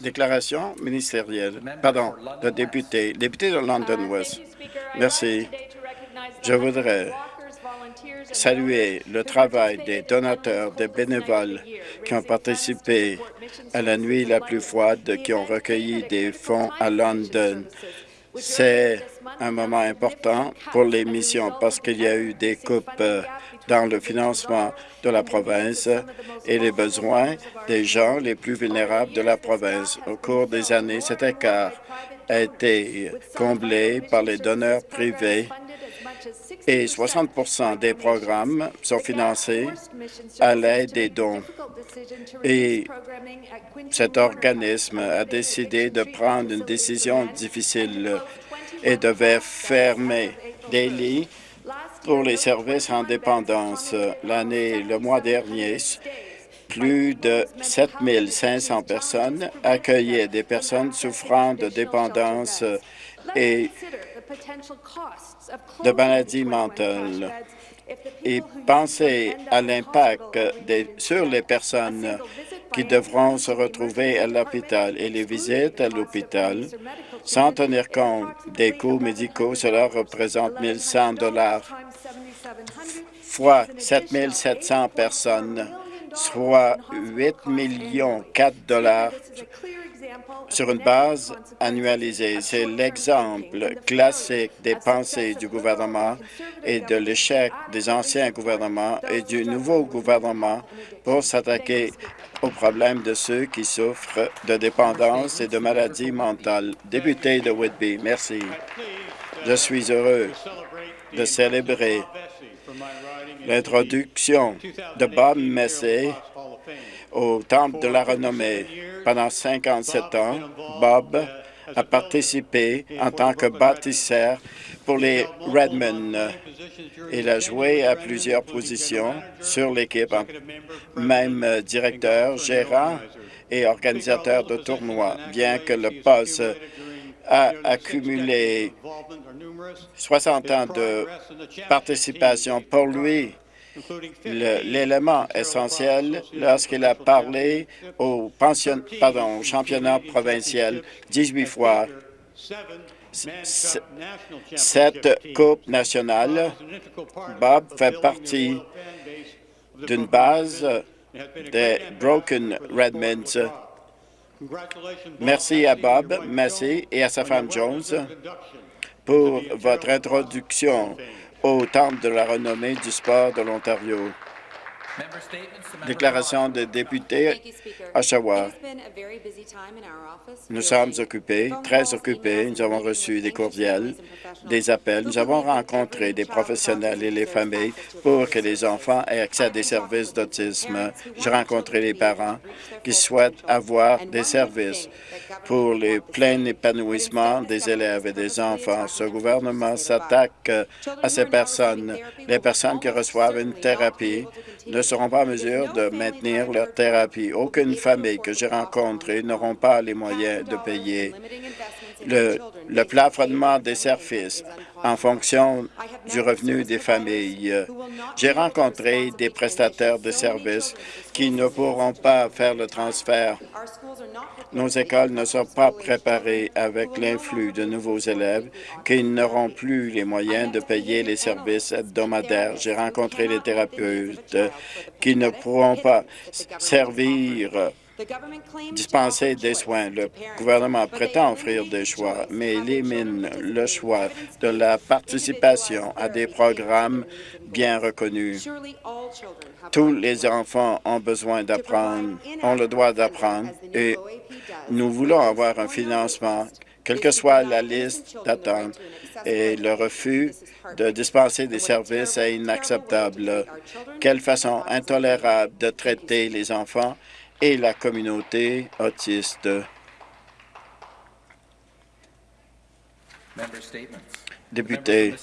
Déclaration ministérielle. Pardon, le député. Député de London West. Merci. Je voudrais saluer le travail des donateurs, des bénévoles qui ont participé à la nuit la plus froide, qui ont recueilli des fonds à London. C'est un moment important pour les missions parce qu'il y a eu des coupes euh, dans le financement de la province et les besoins des gens les plus vulnérables de la province. Au cours des années, cet écart a été comblé par les donneurs privés et 60% des programmes sont financés à l'aide des dons. Et cet organisme a décidé de prendre une décision difficile et devait fermer des lits pour les services en dépendance. L'année, le mois dernier, plus de 7 500 personnes accueillaient des personnes souffrant de dépendance et de maladies mentales et pensez à l'impact sur les personnes qui devront se retrouver à l'hôpital et les visites à l'hôpital sans tenir compte des coûts médicaux, cela représente 1 100 dollars fois 7 700 personnes, soit 8 millions 4 dollars sur une base annualisée. C'est l'exemple classique des pensées du gouvernement et de l'échec des anciens gouvernements et du nouveau gouvernement pour s'attaquer aux problèmes de ceux qui souffrent de dépendance et de maladies mentales. Député de Whitby, merci. Je suis heureux de célébrer l'introduction de Bob Messé au Temple de la Renommée. Pendant 57 ans, Bob a participé en tant que bâtisseur pour les Redmond. Il a joué à plusieurs positions sur l'équipe, même directeur, gérant et organisateur de tournois, bien que le poste a accumulé 60 ans de participation. Pour lui, l'élément essentiel lorsqu'il a parlé au, championnat provincial 18 fois, cette Coupe nationale, Bob fait partie d'une base des Broken Redmonds. Merci à Bob, merci, et à sa femme Jones pour votre introduction au Temple de la renommée du sport de l'Ontario. Déclaration de député Oshawa. Nous sommes occupés, très occupés. Nous avons reçu des courriels, des appels. Nous avons rencontré des professionnels et les familles pour que les enfants aient accès à des services d'autisme. J'ai rencontré les parents qui souhaitent avoir des services pour le plein épanouissement des élèves et des enfants. Ce gouvernement s'attaque à ces personnes, les personnes qui reçoivent une thérapie seront pas en mesure de maintenir leur thérapie. Aucune famille que j'ai rencontrée n'auront pas les moyens de payer le, plafonnement des services en fonction du revenu des familles. J'ai rencontré des prestataires de services qui ne pourront pas faire le transfert. Nos écoles ne sont pas préparées avec l'influx de nouveaux élèves qui n'auront plus les moyens de payer les services hebdomadaires. J'ai rencontré les thérapeutes qui ne pourront pas servir dispenser des soins. Le gouvernement prétend offrir des choix, mais élimine le choix de la participation à des programmes bien reconnus. Tous les enfants ont besoin d'apprendre, ont le droit d'apprendre, et nous voulons avoir un financement, quelle que soit la liste d'attente, et le refus de dispenser des services est inacceptable. Quelle façon intolérable de traiter les enfants et la communauté autiste. Député.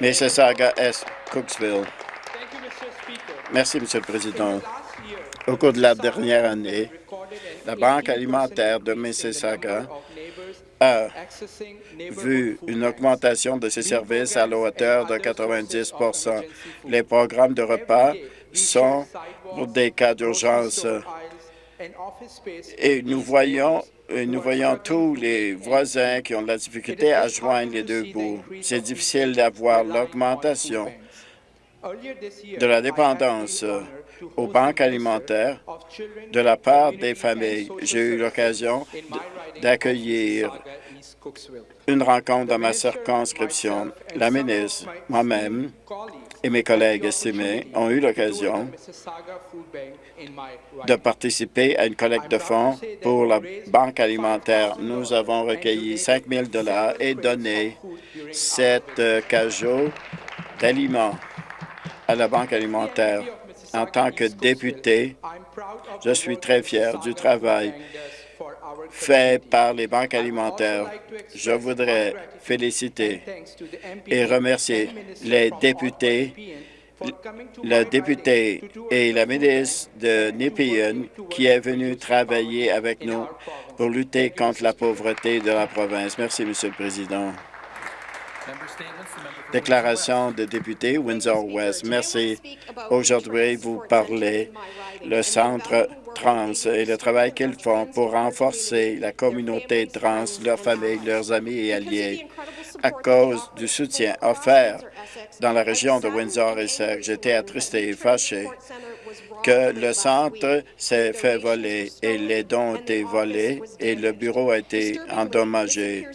Mississauga Est Cooksville. Merci, Monsieur le Président. Au cours de la dernière année, la Banque alimentaire de Mississauga a vu une augmentation de ses services à la hauteur de 90% Les programmes de repas sont des cas d'urgence. Et nous voyons, et nous voyons tous les voisins qui ont de la difficulté à joindre les deux bouts. C'est difficile d'avoir l'augmentation de la dépendance aux banques alimentaires de la part des familles. J'ai eu l'occasion d'accueillir une rencontre dans ma circonscription. La ministre, moi-même et mes collègues estimés ont eu l'occasion de participer à une collecte de fonds pour la Banque alimentaire. Nous avons recueilli 5 000 et donné sept cajots d'aliments à la Banque alimentaire. En tant que député, je suis très fier du travail fait par les banques alimentaires. Je voudrais féliciter et remercier les députés, le député et la ministre de Nepean qui est venu travailler avec nous pour lutter contre la pauvreté de la province. Merci, Monsieur le Président. Déclaration de député Windsor-West. Merci. Aujourd'hui, vous parlez le Centre trans et le travail qu'ils font pour renforcer la communauté trans, leurs familles, leurs amis et alliés. À cause du soutien offert dans la région de Windsor et j'étais attristé et fâché que le centre s'est fait voler et les dons ont été volés et le bureau a été endommagé.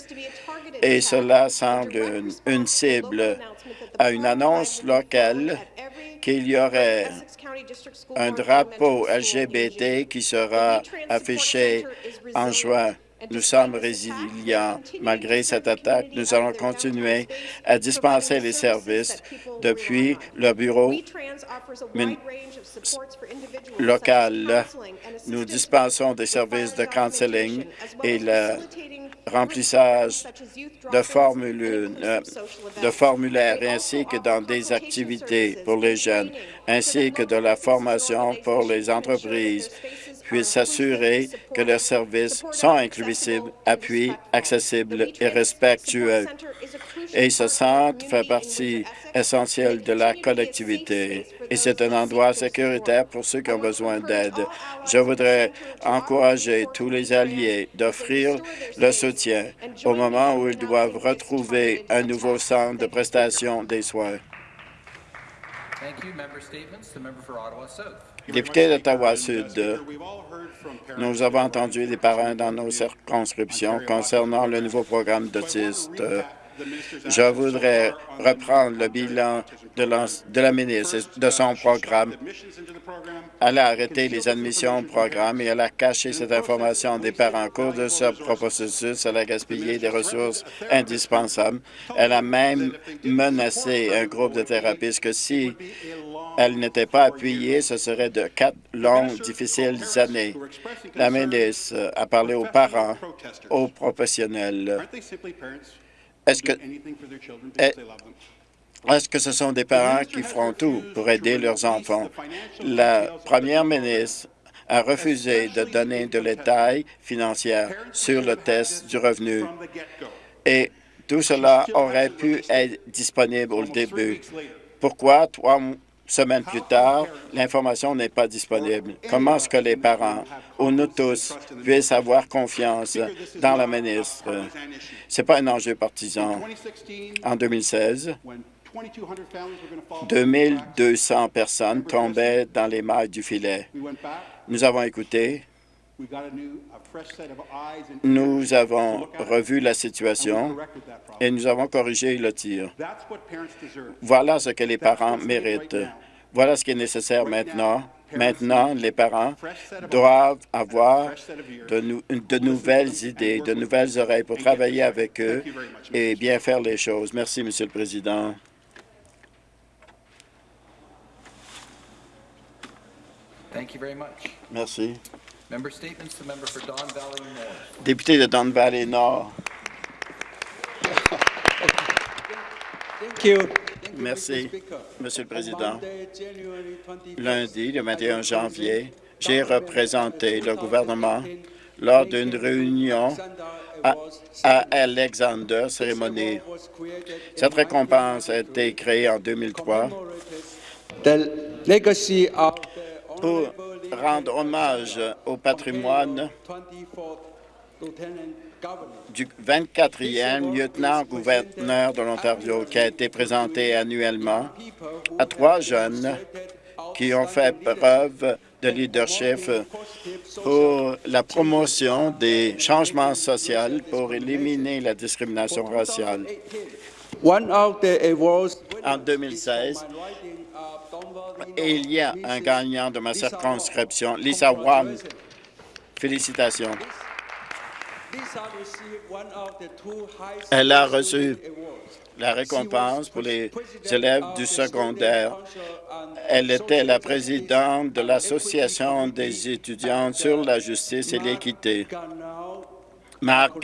Et cela semble une, cible à une annonce locale qu'il y aurait un drapeau LGBT qui sera affiché en juin. Nous sommes résilients. Malgré cette attaque, nous allons continuer à dispenser les services depuis le bureau local. Nous dispensons des services de counseling et le remplissage de, formulaires, de formulaires ainsi que dans des activités pour les jeunes, ainsi que de la formation pour les entreprises puissent s'assurer que leurs services sont inclusifs, appuis, accessibles et respectueux. Et ce centre fait partie essentielle de la collectivité et c'est un endroit sécuritaire pour ceux qui ont besoin d'aide. Je voudrais encourager tous les alliés d'offrir le soutien au moment où ils doivent retrouver un nouveau centre de prestation des soins. Député d'Ottawa-Sud, nous avons entendu des parents dans nos circonscriptions concernant le nouveau programme d'autistes. Je voudrais reprendre le bilan de la, ministre de son programme. Elle a arrêté les admissions au programme et elle a caché cette information des parents. En cours de ce processus, elle a gaspillé des ressources indispensables. Elle a même menacé un groupe de thérapeutes que si elle n'était pas appuyée, ce serait de quatre longues, difficiles années. La ministre a parlé aux parents, aux professionnels. Est-ce que, est-ce que ce sont des parents qui feront tout pour aider leurs enfants? La première ministre a refusé de donner de détails financiers sur le test du revenu. Et tout cela aurait pu être disponible au début. Pourquoi trois semaines plus tard, l'information n'est pas disponible? Comment est-ce que les parents, ou nous tous, puissent avoir confiance dans la ministre? Ce n'est pas un enjeu partisan. En 2016, 2200 personnes tombaient dans les mailles du filet. Nous avons écouté, nous avons revu la situation et nous avons corrigé le tir. Voilà ce que les parents méritent. Voilà ce qui est nécessaire maintenant. Maintenant, les parents doivent avoir de, de, nouvelles idées, de nouvelles oreilles pour travailler avec eux et bien faire les choses. Merci, Monsieur le Président. Merci. Député de Don Valley Nord. Merci, Monsieur le Président. Lundi, le 21 janvier, j'ai représenté le gouvernement lors d'une réunion à, Alexander Cérémonie. Cette récompense a été créée en 2003 legacy of the pour rendre hommage au patrimoine 24th Lieutenant Governor. du 24e lieutenant-gouverneur de l'Ontario qui a été présenté annuellement à trois jeunes qui ont fait preuve de leadership pour la promotion des changements sociaux pour éliminer la discrimination raciale. En 2016, et il y a un gagnant de ma circonscription, Lisa Wam. Félicitations. Elle a reçu la récompense pour les élèves du secondaire. Elle était la présidente de l'Association des étudiants sur la justice et l'équité. Marc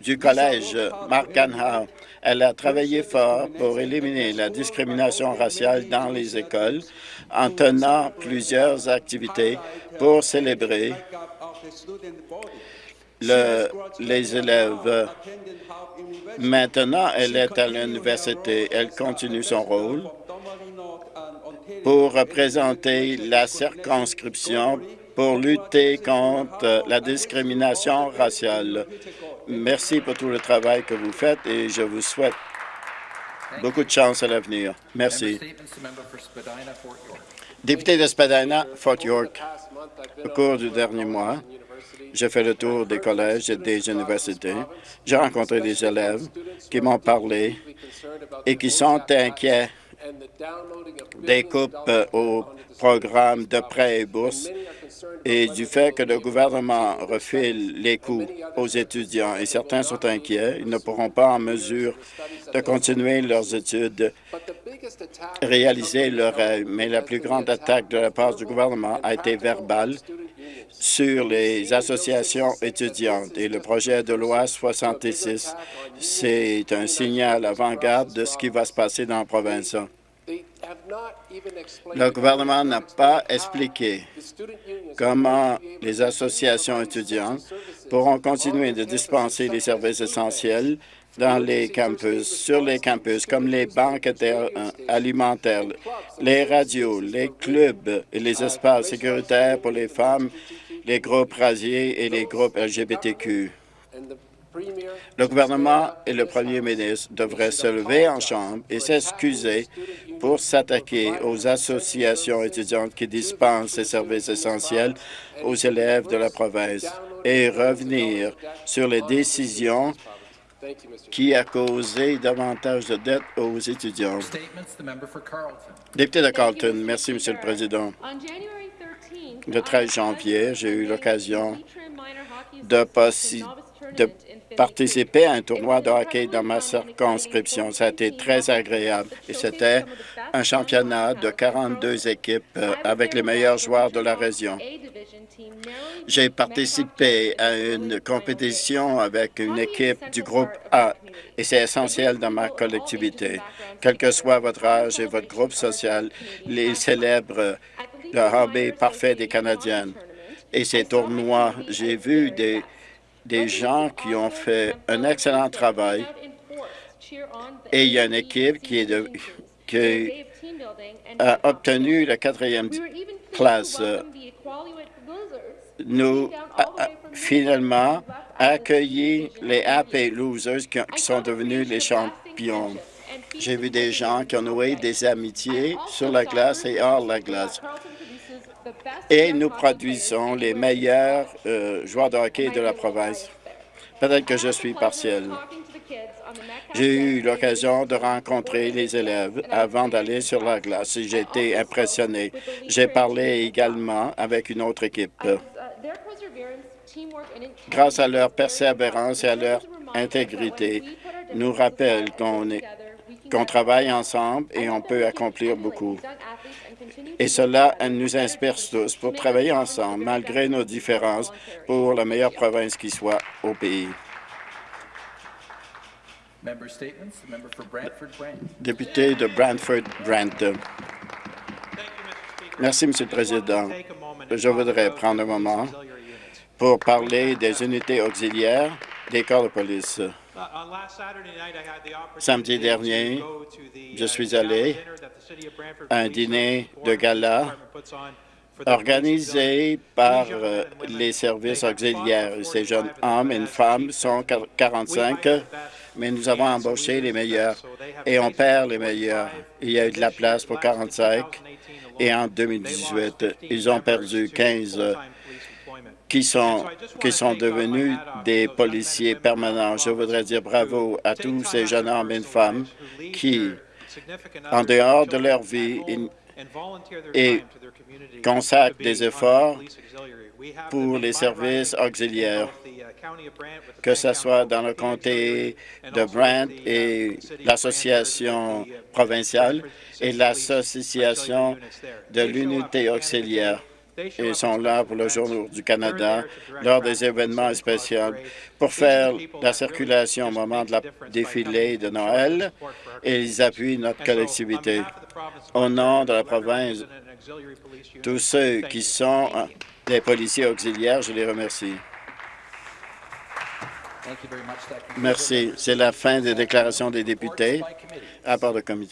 du collège Marc Gana, elle a travaillé fort pour éliminer la discrimination raciale dans les écoles en tenant plusieurs activités pour célébrer les élèves. Maintenant, elle est à l'université. Elle continue son rôle pour représenter la circonscription pour lutter contre la discrimination raciale. Merci pour tout le travail que vous faites et je vous souhaite beaucoup de chance à l'avenir. Merci. Député de Spadina, Fort York, au cours du dernier mois, j'ai fait le tour des collèges et des universités. J'ai rencontré des élèves qui m'ont parlé et qui sont inquiets des coupes euh, au programme de prêts et bourses et du fait que le gouvernement refile les coûts aux étudiants. Et certains sont inquiets. Ils ne pourront pas en mesure de continuer leurs études, réaliser leurs rêves. Mais la plus grande attaque de la part du gouvernement a été verbale sur les associations étudiantes. Et le projet de loi 66, c'est un signal avant-garde de ce qui va se passer dans la province. Le gouvernement n'a pas expliqué comment les associations étudiantes pourront continuer de dispenser les services essentiels dans les campus, sur les campus, comme les banques euh, alimentaires, les radios, les clubs et les espaces sécuritaires pour les femmes, les groupes raciés et les groupes LGBTQ. Le gouvernement et le premier ministre devraient se lever en chambre et s'excuser pour s'attaquer aux associations étudiantes qui dispensent ces services essentiels aux élèves de la province et revenir sur les décisions qui a causé davantage de dettes aux étudiants. Député de Carlton, merci, Monsieur le Président. Le 13 janvier, j'ai eu l'occasion de, de participer à un tournoi de hockey dans ma circonscription. Ça a été très agréable et c'était un championnat de 42 équipes euh, avec les meilleurs joueurs de la région. J'ai participé à une compétition avec une équipe du groupe A et c'est essentiel dans ma collectivité. Quel que soit votre âge et votre groupe social, ils célèbrent le hobby parfait des Canadiennes. Et ces tournois, j'ai vu des, des gens qui ont fait un excellent travail et il y a une équipe qui, est de, qui a obtenu la quatrième place. Nous a- a- finalement accueilli les Happy Losers qui, ont- qui sont devenus les champions. J'ai vu des gens qui ont noué des amitiés sur la glace et hors la glace. Et nous produisons les meilleurs euh, joueurs de hockey de la province. Peut-être que je suis partiel. J'ai eu l'occasion de rencontrer les élèves avant d'aller sur la glace et j'ai été impressionné. J'ai parlé également avec une autre équipe. Grâce à leur persévérance et à leur intégrité, nous rappellent qu'on travaille ensemble et on peut accomplir beaucoup. Et cela nous inspire tous pour travailler ensemble, malgré nos différences, pour la meilleure province qui soit au pays. Député de Brantford-Brant. Merci, Monsieur le Président. Je voudrais prendre un moment pour parler des unités auxiliaires des corps de police. Samedi dernier, je suis allé un dîner de gala organisé par euh, les services auxiliaires. Ces jeunes hommes et femmes sont 45, mais nous avons embauché les meilleurs et on perd les meilleurs. Il y a eu de la place pour 45 et en 2018, ils ont perdu 15 qui sont, qui sont devenus des policiers permanents. Je voudrais dire bravo à tous ces jeunes hommes et femmes qui, en dehors de leur vie, et consacrent des efforts pour les services auxiliaires, que ce soit dans le comté de Brant et l'association provinciale et l'association de l'unité auxiliaire. Ils sont là pour le Jour du Canada, lors des événements spéciaux, pour faire la circulation au moment de la défilé de Noël, et ils appuient notre collectivité. Au nom de la province, tous ceux qui sont des policiers auxiliaires, je les remercie. Merci. C'est la fin des déclarations des députés. Committee. Rapport de comité.